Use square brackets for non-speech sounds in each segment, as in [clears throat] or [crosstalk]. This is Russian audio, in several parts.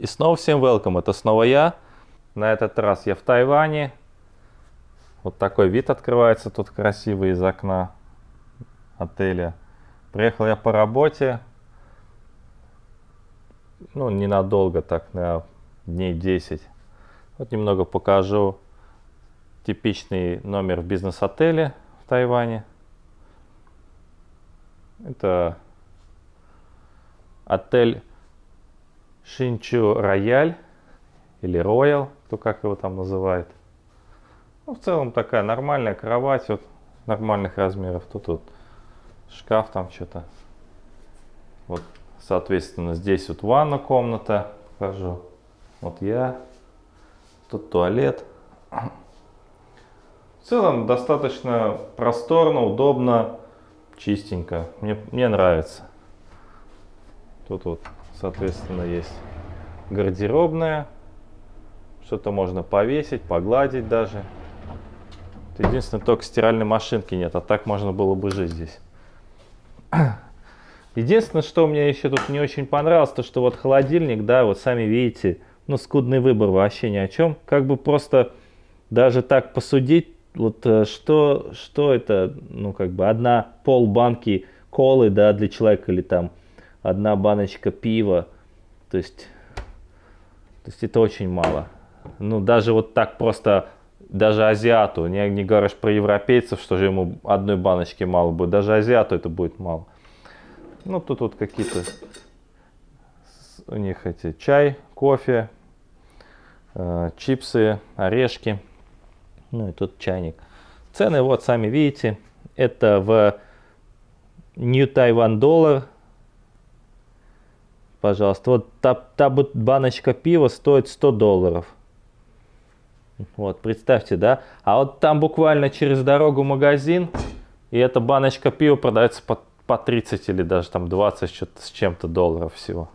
И снова всем welcome, это снова я. На этот раз я в Тайване. Вот такой вид открывается тут красивый из окна отеля. Приехал я по работе. Ну, ненадолго так, на дней 10. Вот немного покажу типичный номер в бизнес-отеле в Тайване. Это отель Шинчу Рояль или Роял, кто как его там называет. Ну, в целом такая нормальная кровать, вот нормальных размеров. Тут вот шкаф там что-то. Вот, соответственно, здесь вот ванна комната, покажу. Вот я. Тут туалет. В целом достаточно просторно, удобно, чистенько. Мне, мне нравится. Тут вот соответственно, есть гардеробная. Что-то можно повесить, погладить даже. Единственное, только стиральной машинки нет, а так можно было бы жить здесь. [clears throat] Единственное, что мне еще тут не очень понравилось, то что вот холодильник, да, вот сами видите, ну, скудный выбор вообще ни о чем. Как бы просто даже так посудить, вот э, что, что это, ну, как бы одна пол банки колы, да, для человека или там одна баночка пива. То есть, то есть это очень мало. Ну, даже вот так просто, даже азиату, не, не говоришь про европейцев, что же ему одной баночки мало будет, даже азиату это будет мало. Ну, тут вот какие-то у них эти чай, кофе, э, чипсы, орешки. Ну и тут чайник. Цены вот сами видите. Это в New Taiwan доллар пожалуйста. Вот та, та баночка пива стоит 100 долларов. Вот, представьте, да? А вот там буквально через дорогу магазин, и эта баночка пива продается по, по 30 или даже там 20 что-то с чем-то долларов всего.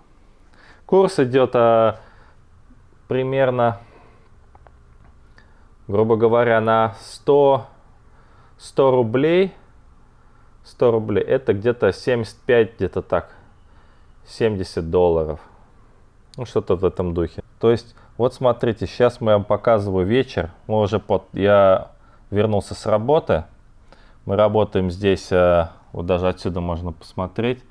Курс идет а, примерно, грубо говоря, на 100, 100 рублей. 100 рублей, это где-то 75, где-то так. 70 долларов. Ну, что-то в этом духе. То есть, вот смотрите, сейчас мы вам показываю вечер. Мы уже под... Я вернулся с работы. Мы работаем здесь, э, вот даже отсюда можно посмотреть.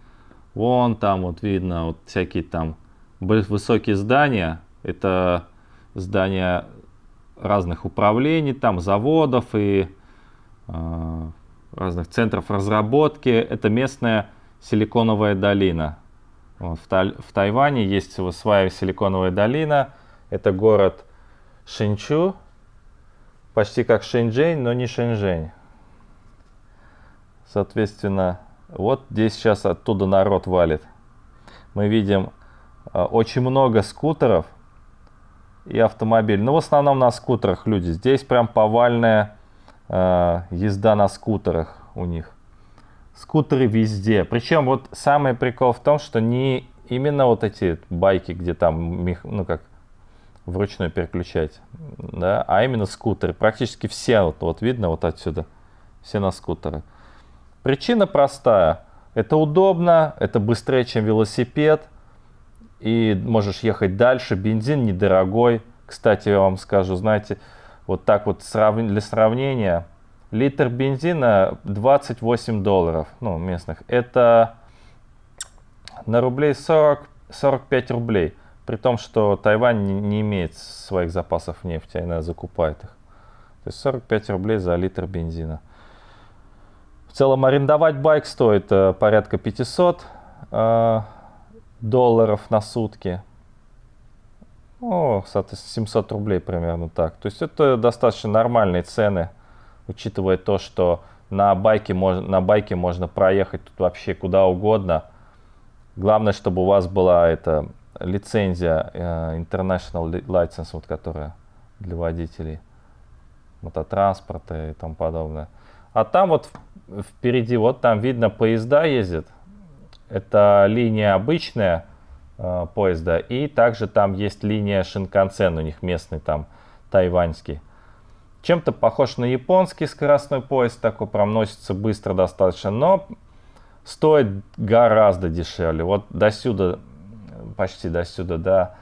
Вон там вот видно вот всякие там высокие здания. Это здания разных управлений, там заводов и э, разных центров разработки. Это местная силиконовая долина. Вот, в, Тай в Тайване есть своя силиконовая долина. Это город Шинчу, почти как Шэньчжэнь, но не Шэньчжэнь. Соответственно, вот здесь сейчас оттуда народ валит. Мы видим э, очень много скутеров и автомобилей. Ну, в основном на скутерах люди. Здесь прям повальная э, езда на скутерах у них скутеры везде. Причем вот самый прикол в том, что не именно вот эти байки, где там, ну как, вручную переключать, да, а именно скутеры. Практически все, вот, вот видно вот отсюда, все на скутеры. Причина простая. Это удобно, это быстрее, чем велосипед, и можешь ехать дальше, бензин недорогой. Кстати, я вам скажу, знаете, вот так вот для сравнения, Литр бензина 28 долларов, ну, местных. Это на рублей 40, 45 рублей. При том, что Тайвань не, не имеет своих запасов нефти, она закупает их. То есть 45 рублей за литр бензина. В целом арендовать байк стоит э, порядка 500 э, долларов на сутки. О, соответственно, 700 рублей примерно так. То есть это достаточно нормальные цены учитывая то, что на байке, можно, на байке можно проехать тут вообще куда угодно. Главное, чтобы у вас была эта лицензия uh, International License, вот, которая для водителей мототранспорта и тому подобное. А там вот впереди, вот там видно поезда ездят. Это линия обычная э, поезда. И также там есть линия Шинкансен, у них местный там тайваньский. Чем-то похож на японский скоростной поезд, такой проносится быстро достаточно, но стоит гораздо дешевле. Вот до сюда, почти до сюда, до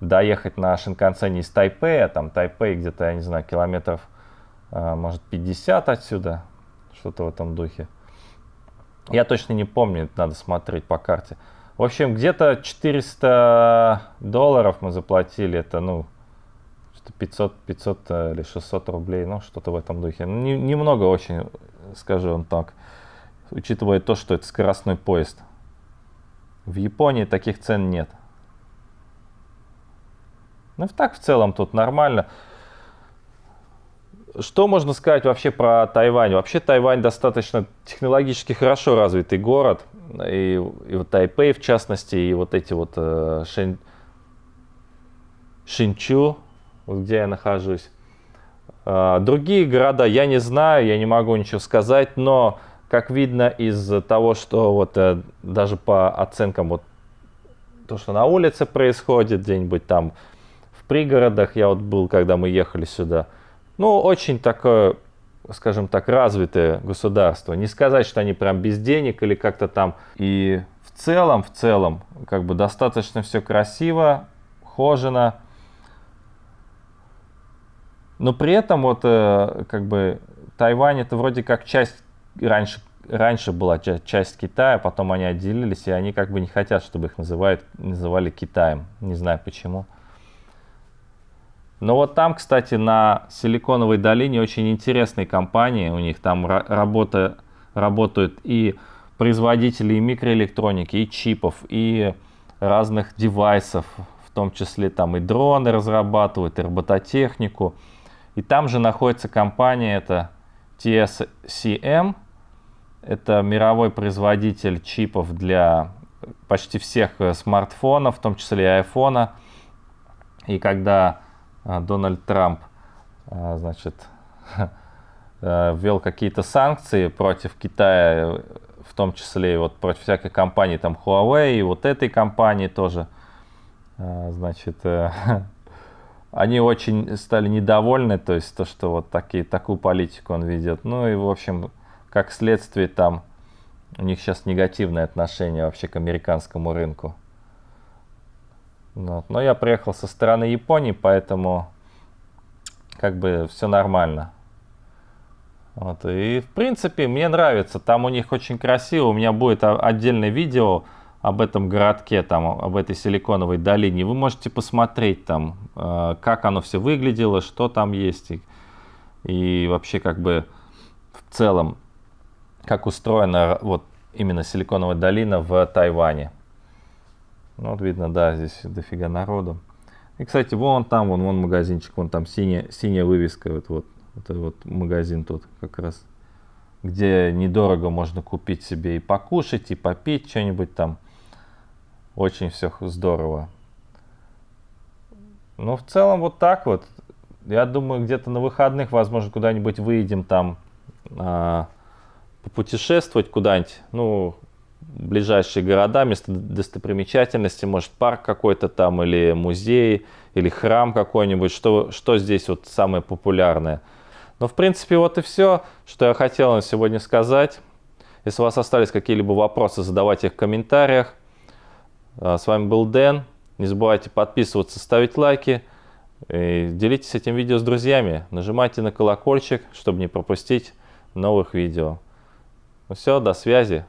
доехать на Шинкансене из Тайпея, там Тайпей где-то, я не знаю, километров, э, может, 50 отсюда, что-то в этом духе. Я точно не помню, надо смотреть по карте. В общем, где-то 400 долларов мы заплатили, это, ну, 500, 500 э, или 600 рублей, ну, что-то в этом духе. Ну, не, немного очень, скажу вам так, учитывая то, что это скоростной поезд. В Японии таких цен нет. Ну, так в целом тут нормально. Что можно сказать вообще про Тайвань? Вообще Тайвань достаточно технологически хорошо развитый город. И, и вот Тайпей в частности, и вот эти вот э, Шин, Шинчу, где я нахожусь. Э, другие города я не знаю, я не могу ничего сказать, но как видно из того, что вот э, даже по оценкам вот то, что на улице происходит, где-нибудь там в пригородах, я вот был, когда мы ехали сюда, ну, очень такое, скажем так, развитое государство. Не сказать, что они прям без денег или как-то там. И в целом, в целом, как бы достаточно все красиво, хожено. Но при этом вот э, как бы Тайвань это вроде как часть раньше раньше была часть Китая, потом они отделились, и они как бы не хотят, чтобы их называют, называли Китаем. Не знаю почему. Но вот там, кстати, на Силиконовой долине очень интересные компании. У них там работа, работают и производители и микроэлектроники, и чипов, и разных девайсов, в том числе там и дроны разрабатывают, и робототехнику. И там же находится компания, это TSCM, это мировой производитель чипов для почти всех э, смартфонов, в том числе и айфона. И когда э, Дональд Трамп, э, значит, [laughs] ввел какие-то санкции против Китая, в том числе и вот против всякой компании, там Huawei, и вот этой компании тоже, значит, [laughs] они очень стали недовольны, то есть то, что вот такие, такую политику он ведет. Ну и, в общем, как следствие там у них сейчас негативное отношение вообще к американскому рынку. Вот. Но я приехал со стороны Японии, поэтому как бы все нормально. Вот. И в принципе мне нравится, там у них очень красиво, у меня будет отдельное видео об этом городке, там, об этой силиконовой долине. Вы можете посмотреть там, э, как оно все выглядело, что там есть. И, и вообще как бы в целом как устроена вот именно Силиконовая долина в Тайване. Ну, вот видно, да, здесь дофига народу. И, кстати, вон там, вон, вон магазинчик, вон там синяя, синяя вывеска, вот, вот, это вот магазин тут как раз, где недорого можно купить себе и покушать, и попить что-нибудь там. Очень все здорово. Ну, в целом вот так вот. Я думаю, где-то на выходных, возможно, куда-нибудь выедем там, а, попутешествовать куда-нибудь, ну, ближайшие города, место достопримечательности, может парк какой-то там, или музей, или храм какой-нибудь, что, что здесь вот самое популярное. Но в принципе вот и все, что я хотел на сегодня сказать. Если у вас остались какие-либо вопросы, задавайте их в комментариях. А, с вами был Дэн. Не забывайте подписываться, ставить лайки. И делитесь этим видео с друзьями. Нажимайте на колокольчик, чтобы не пропустить новых видео. Ну все, до связи.